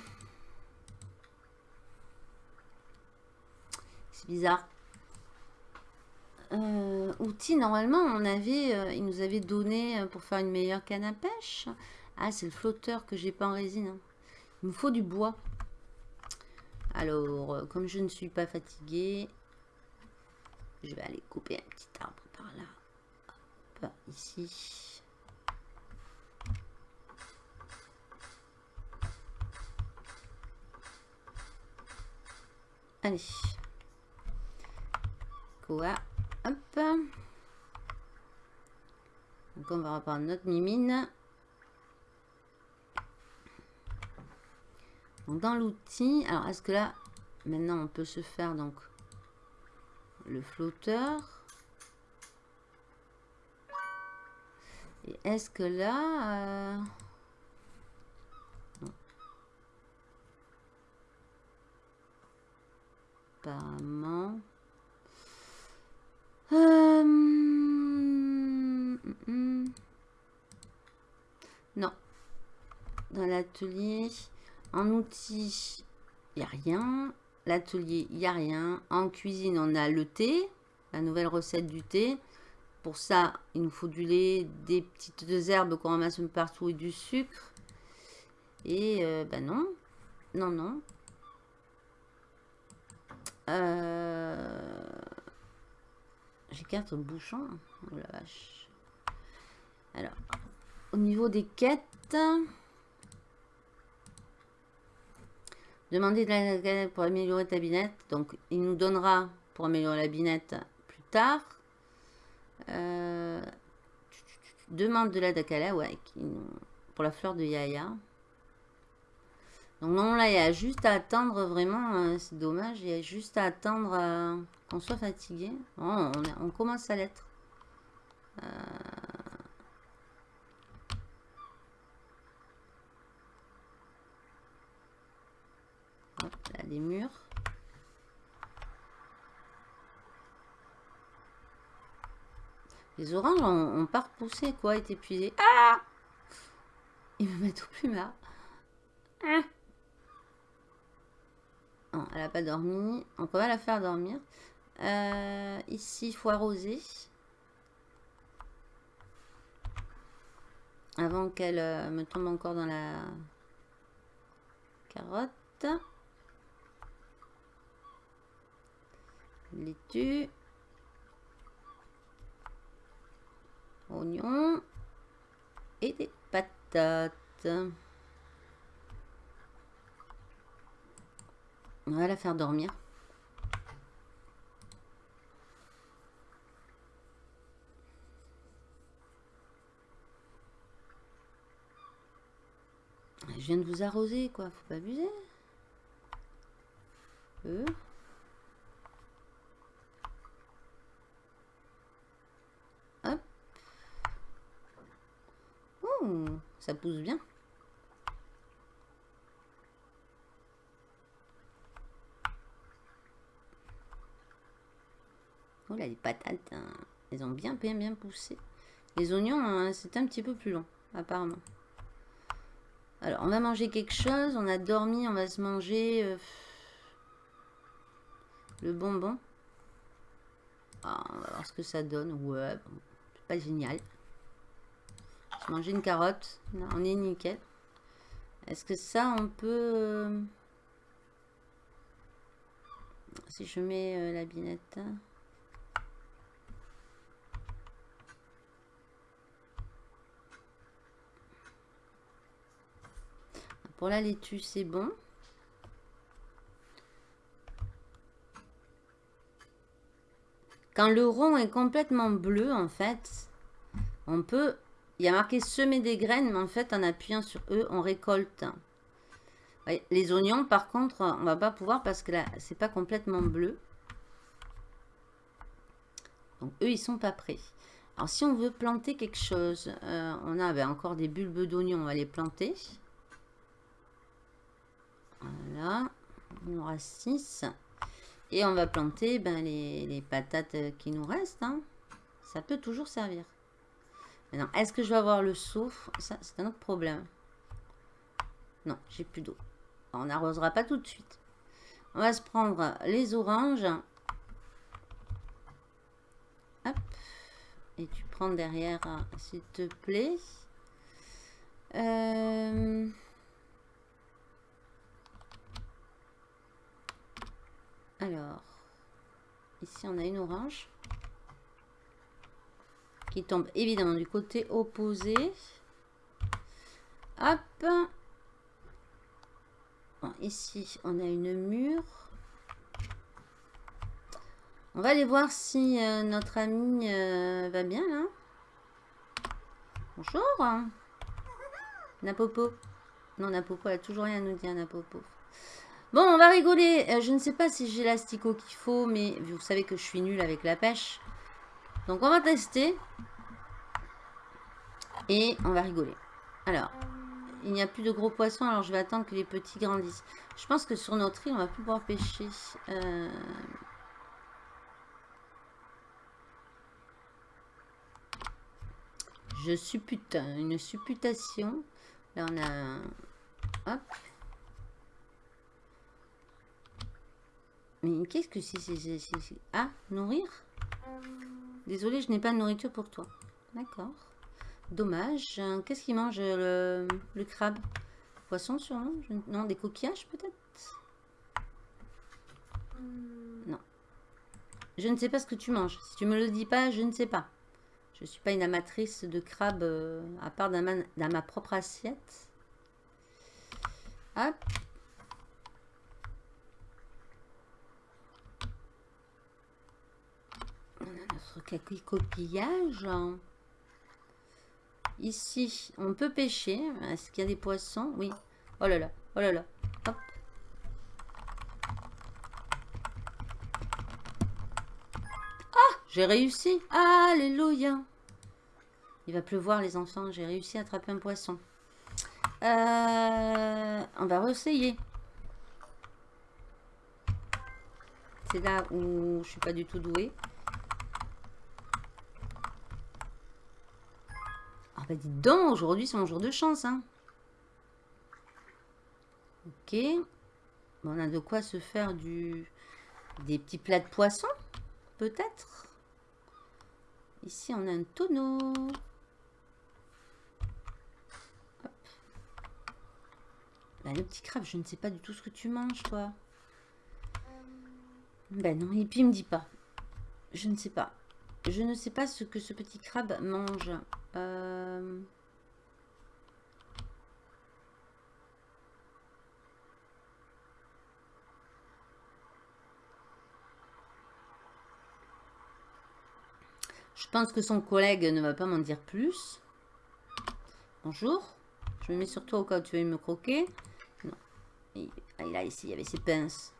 c'est bizarre. Euh, outils, normalement, on avait, euh, il nous avait donné pour faire une meilleure canne à pêche. Ah, c'est le flotteur que j'ai pas en résine. Hein. Il me faut du bois. Alors, comme je ne suis pas fatiguée, je vais aller couper un petit arbre par là. Hop, ici. Allez. Quoi? Hop. Donc on va reprendre notre mimine. Dans l'outil, alors est-ce que là, maintenant on peut se faire donc le flotteur? Et est-ce que là... Euh, apparemment. Euh, non. Dans l'atelier, en outils, il n'y a rien. L'atelier, il n'y a rien. En cuisine, on a le thé, la nouvelle recette du thé. Pour ça, il nous faut du lait, des petites herbes qu'on ramasse partout et du sucre. Et euh, ben non, non, non. Euh, j'ai quatre bouchons. Oh la vache. Alors, au niveau des quêtes, demander de la pour améliorer ta binette. Donc, il nous donnera pour améliorer la binette plus tard. Euh, demande de l'aide à pour la fleur de Yaya. Donc non, là, il y a juste à attendre vraiment, euh, c'est dommage, il y a juste à attendre euh, qu'on soit fatigué. on, commence à l'être. Là, les murs. Les oranges ont, pas repoussé, quoi, est épuisé. Ah Ils me mettent au plus mal. Ah elle n'a pas dormi. On va la faire dormir. Euh, ici, il faut arroser. Avant qu'elle euh, me tombe encore dans la carotte. Laitue. Oignons. Et des patates. On va la faire dormir. Je viens de vous arroser, quoi. Faut pas abuser. Euh. Hop. Ça pousse bien. Oh là, les patates, hein, elles ont bien, bien, bien poussé. Les oignons, hein, c'est un petit peu plus long, apparemment. Alors, on va manger quelque chose. On a dormi, on va se manger euh, le bonbon. Ah, on va voir ce que ça donne. Ouais, c'est pas génial. Mangé une carotte. on est nickel. Est-ce que ça, on peut... Euh, si je mets euh, la binette... Pour la laitue, c'est bon. Quand le rond est complètement bleu, en fait, on peut... Il y a marqué semer des graines, mais en fait, en appuyant sur eux, on récolte. les oignons, par contre, on va pas pouvoir parce que là, c'est pas complètement bleu. Donc, eux, ils sont pas prêts. Alors, si on veut planter quelque chose, euh, on a ben, encore des bulbes d'oignons, on va les planter. Voilà. On aura 6. Et on va planter ben, les, patates qui nous restent. Hein. Ça peut toujours servir. Maintenant, est-ce que je vais avoir le souffle Ça, c'est un autre problème. Non, j'ai plus d'eau. On n'arrosera pas tout de suite. On va se prendre les oranges. Hop. Et tu prends derrière, s'il te plaît. Euh... Alors, ici on a une orange tombe évidemment du côté opposé. Hop. ici on a une mûre. On va aller voir si euh, notre ami euh, va bien là. Bonjour. Napopo. Non, Napopo, elle a toujours rien à nous dire, Napopo. Bon, on va rigoler. Euh, je ne sais pas si j'ai l'asticot qu'il faut, mais vous savez que je suis nulle avec la pêche. Donc, on va tester. Et on va rigoler. Alors, il n'y a plus de gros poissons, alors je vais attendre que les petits grandissent. Je pense que sur notre île, on va plus pouvoir pêcher. Euh, je suppute, une supputation. Là, on a... Hop. Mais qu'est-ce que c'est Ah, nourrir? Désolé, je n'ai pas de nourriture pour toi. D'accord. Dommage. Qu'est-ce qu'il mange le, crabe? Poisson sûrement? Non, des coquillages peut-être? Non. Je ne sais pas ce que tu manges. Si tu me le dis pas, je ne sais pas. Je ne suis pas une amatrice de crabe euh, à part dans ma propre assiette. Hop. Notre coquillage. Ici, on peut pêcher. Est-ce qu'il y a des poissons? Oui. Oh là là, oh là là. Hop. Ah, j'ai réussi. Alléluia. Il va pleuvoir, les enfants. J'ai réussi à attraper un poisson. Euh, on va réessayer. C'est là où je suis pas du tout douée. Bah dis donc, aujourd'hui c'est mon jour de chance. Hein. Ok. on a de quoi se faire du des petits plats de poisson, peut-être. Ici, on a un tonneau. Bah, le petit crabe, je ne sais pas du tout ce que tu manges, toi. Ben non, et puis il me dit pas. Je ne sais pas. Je ne sais pas ce que ce petit crabe mange. Euh, je pense que son collègue ne va pas m'en dire plus. Bonjour. Je me mets sur toi au cas où tu veux me croquer. Non. Ah, il, a ici, il y avait ses pinces.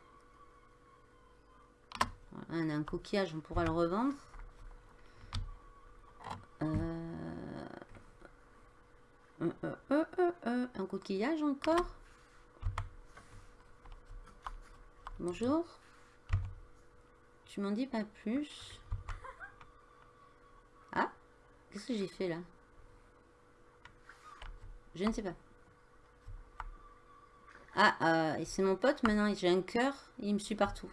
Voilà, on a un coquillage, on pourra le revendre. Euh, euh, euh, un coquillage encore? Bonjour. Tu m'en dis pas plus? Ah Qu'est-ce que j'ai fait là? Je ne sais pas. Ah, c'est mon pote maintenant, j'ai un cœur, il me suit partout.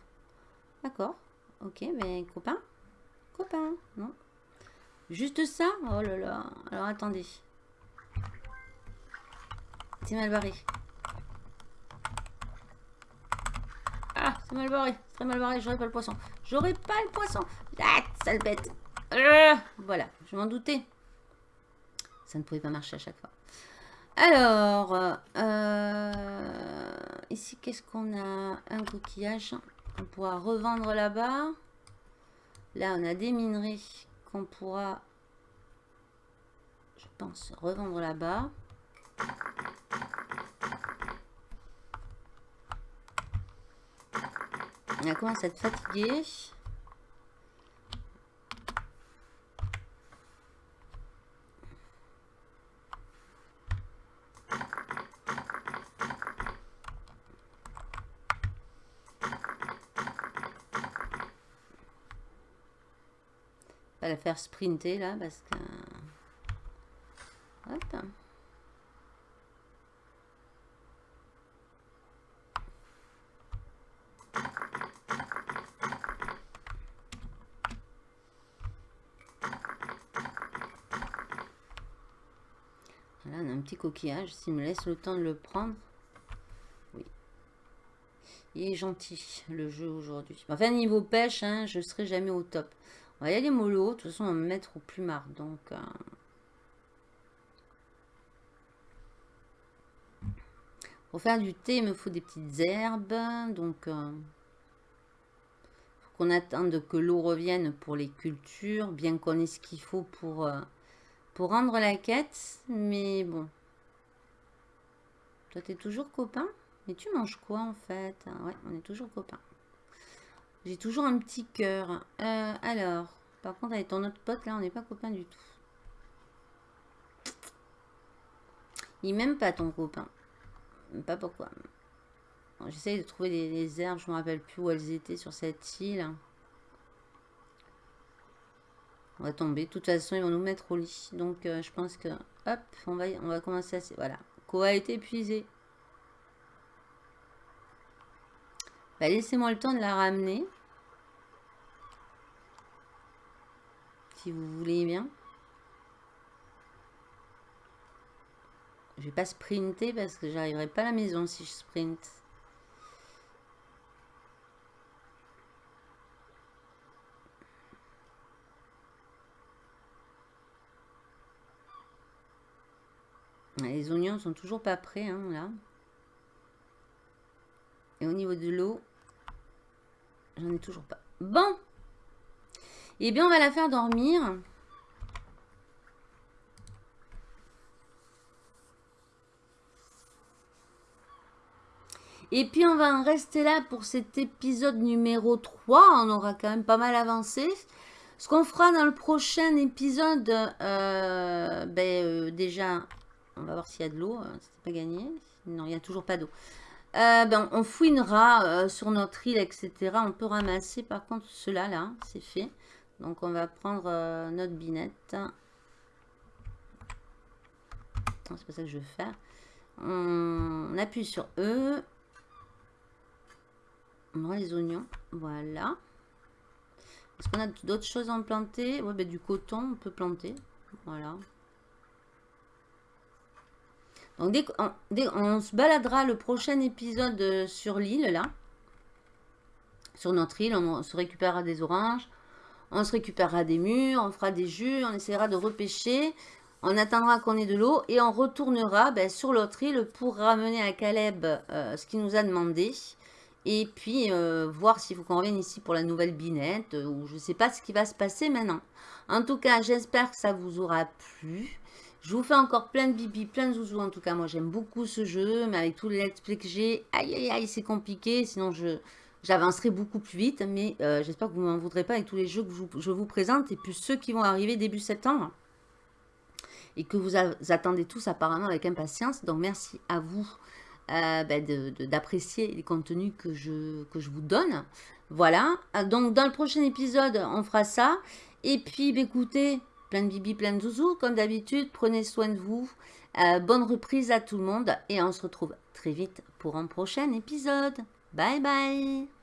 D'accord, ok, mais copain? Copain, non? Juste ça? Oh là là. Alors attendez. C'est mal barré. Ah, c'est mal barré. C'est très mal barré. J'aurai pas le poisson. J'aurai pas le poisson. Ah, sale bête. Euh, voilà, je m'en doutais. Ça ne pouvait pas marcher à chaque fois. Alors, euh, ici, qu'est-ce qu'on a? Un coquillage. On pourra revendre là-bas. Là, on a des minerais qu'on pourra, je pense, revendre là-bas. On a commencé à être fatigué. la faire sprinter là parce que... Là, on a un petit coquillage. S'il me laisse le temps de le prendre. Oui. Il est gentil, le jeu aujourd'hui. Enfin, niveau pêche, hein, je serai jamais au top. On va y aller mollo. De toute façon, on va me mettre au plumard. Donc... Euh, pour faire du thé, il me faut des petites herbes. Donc... Euh, qu'on attende que l'eau revienne pour les cultures. Bien qu'on ait ce qu'il faut pour... Euh, pour rendre la quête. Mais bon. Toi, t'es toujours copain? Mais tu manges quoi, en fait? Ouais, on est toujours copains. J'ai toujours un petit cœur. Euh, alors, par contre, avec ton autre pote, là, on n'est pas copain du tout. Il m'aime pas ton copain. Pas pourquoi. J'essaye de trouver des, herbes, je me rappelle plus où elles étaient sur cette île. On va tomber. De toute façon, ils vont nous mettre au lit. Donc, euh, je pense que... Hop, on va, on va commencer à... Voilà. A été épuisé. Bah, laissez-moi le temps de la ramener. Si vous voulez bien. Je vais pas sprinter parce que j'arriverai pas à la maison si je sprint. Les oignons sont toujours pas prêts, hein, là. Et au niveau de l'eau, j'en ai toujours pas. Bon Eh bien, on va la faire dormir. Et puis, on va en rester là pour cet épisode numéro 3. On aura quand même pas mal avancé. Ce qu'on fera dans le prochain épisode, euh, ben, euh, déjà, on va voir s'il y a de l'eau. Hein, C'était pas gagné. Non, il n'y a toujours pas d'eau. Euh, ben, on fouinera euh, sur notre île, etc. On peut ramasser par contre cela là, c'est fait. Donc on va prendre euh, notre binette. C'est pas ça que je veux faire. On, appuie sur E. On aura les oignons. Voilà. Est-ce qu'on a d'autres choses à planter? Ouais, ben, du coton, on peut planter. Voilà. Donc dès qu'on se baladera le prochain épisode euh, sur l'île, là, sur notre île, on se récupérera des oranges, on se récupérera des murs, on fera des jus, on essaiera de repêcher, on attendra qu'on ait de l'eau et on retournera ben, sur l'autre île pour ramener à Caleb euh, ce qu'il nous a demandé. Et puis, euh, voir s'il faut qu'on revienne ici pour la nouvelle binette, ou je ne sais pas ce qui va se passer maintenant. En tout cas, j'espère que ça vous aura plu. Je vous fais encore plein de bibi, plein de zouzous. En tout cas, moi, j'aime beaucoup ce jeu. Mais avec tous les let's play que j'ai, aïe, aïe, aïe, c'est compliqué. Sinon, je j'avancerai beaucoup plus vite. Mais euh, j'espère que vous ne m'en voudrez pas avec tous les jeux que je vous présente. Et puis ceux qui vont arriver début septembre. Et que vous attendez tous apparemment avec impatience. Donc, merci à vous euh, ben, d'apprécier les contenus que je, que je vous donne. Voilà. Donc, dans le prochain épisode, on fera ça. Et puis, bah, écoutez, plein de bibi, plein de zouzou, comme d'habitude. Prenez soin de vous. Euh, bonne reprise à tout le monde. Et on se retrouve très vite pour un prochain épisode. Bye bye